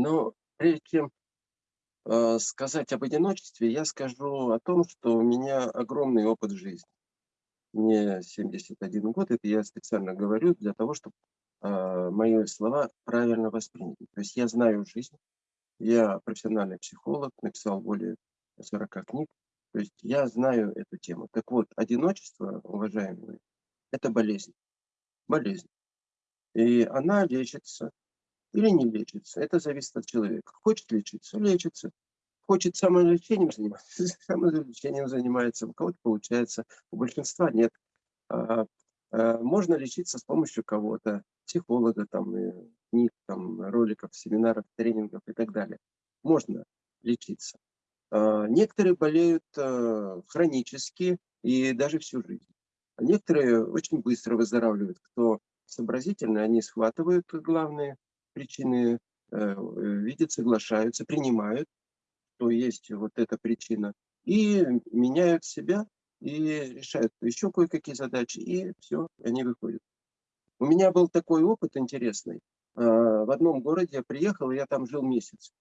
Но прежде чем э, сказать об одиночестве, я скажу о том, что у меня огромный опыт жизни. Мне 71 год, это я специально говорю для того, чтобы э, мои слова правильно восприняты. То есть я знаю жизнь, я профессиональный психолог, написал более 40 книг, то есть я знаю эту тему. Так вот, одиночество, уважаемые, это болезнь. Болезнь. И она лечится или не лечится. Это зависит от человека. Хочет лечиться, лечится. Хочет самолечением заниматься, самолечением занимается. У кого-то получается, у большинства нет. А, а, можно лечиться с помощью кого-то, психолога, там, книг, там, роликов, семинаров, тренингов и так далее. Можно лечиться. А, некоторые болеют хронически и даже всю жизнь. Некоторые очень быстро выздоравливают. Кто сообразительный, они схватывают главные причины, э, видят, соглашаются, принимают, что есть вот эта причина, и меняют себя, и решают еще кое-какие задачи, и все, они выходят. У меня был такой опыт интересный. А, в одном городе я приехал, я там жил месяц.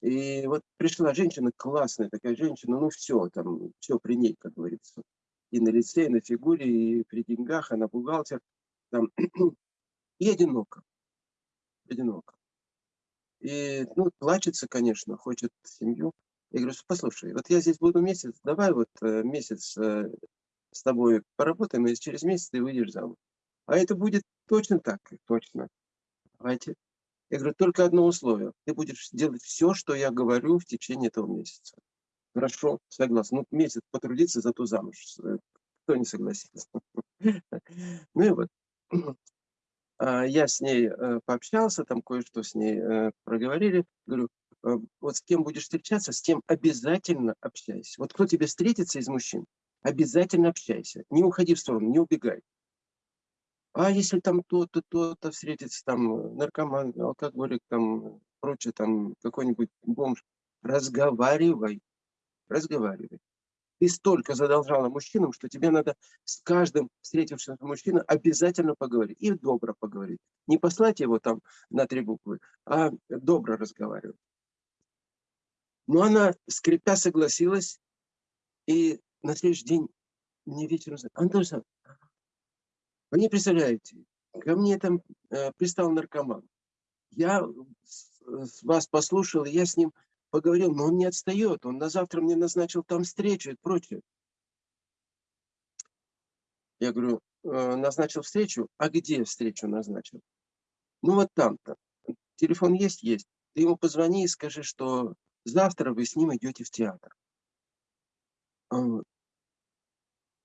И вот пришла женщина, классная такая женщина, ну все, там, все при ней, как говорится. И на лице, и на фигуре, и при деньгах, она бухгалтер. Там, и одиноко одиноко. И, ну, плачется, конечно, хочет семью. Я говорю, послушай, вот я здесь буду месяц, давай вот э, месяц э, с тобой поработаем, и через месяц ты выйдешь замуж. А это будет точно так, точно. Давайте. Я говорю, только одно условие. Ты будешь делать все, что я говорю в течение этого месяца. Хорошо, согласен. Ну, месяц потрудиться, зато замуж. Э, кто не согласится? Ну и вот. А, я с ней э, пообщался, там кое-что с ней э, проговорили. Говорю, э, вот с кем будешь встречаться, с тем обязательно общайся. Вот кто тебе встретится из мужчин, обязательно общайся. Не уходи в сторону, не убегай. А если там то-то, то-то встретится, там наркоман, алкоголик, там прочее, там какой-нибудь бомж, разговаривай, разговаривай ты столько задолжала мужчинам, что тебе надо с каждым встретившимся мужчиной обязательно поговорить. И добро поговорить. Не послать его там на три буквы, а добро разговаривать. Но она, скрипя, согласилась, и на следующий день мне вечером сказали, Антон вы не представляете, ко мне там э, пристал наркоман. Я вас послушал, и я с ним поговорил, но он не отстает, он на завтра мне назначил там встречу и прочее. Я говорю, «Э, назначил встречу, а где встречу назначил? Ну вот там-то. Телефон есть? Есть. Ты ему позвони и скажи, что завтра вы с ним идете в театр.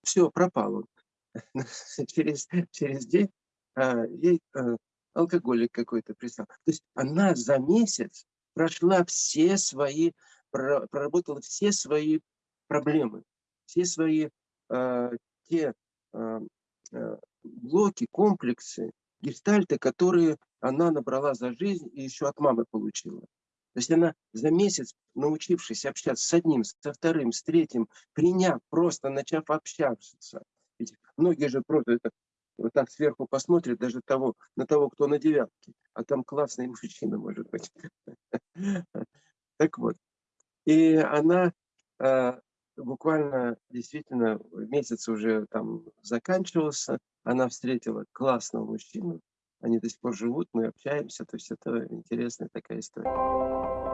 Все, пропал он. через, через день а, ей а, алкоголик какой-то прислал. То есть она за месяц прошла все свои, проработала все свои проблемы, все свои э, те э, блоки, комплексы, гештальты, которые она набрала за жизнь и еще от мамы получила. То есть она за месяц, научившись общаться с одним, со вторым, с третьим, приняв, просто начав общаться. Ведь многие же просто это вот так сверху посмотрит даже того, на того, кто на девятке, а там классный мужчина, может быть. Так вот. И она а, буквально, действительно, месяц уже там заканчивался, она встретила классного мужчину, они до сих пор живут, мы общаемся, то есть это интересная такая история.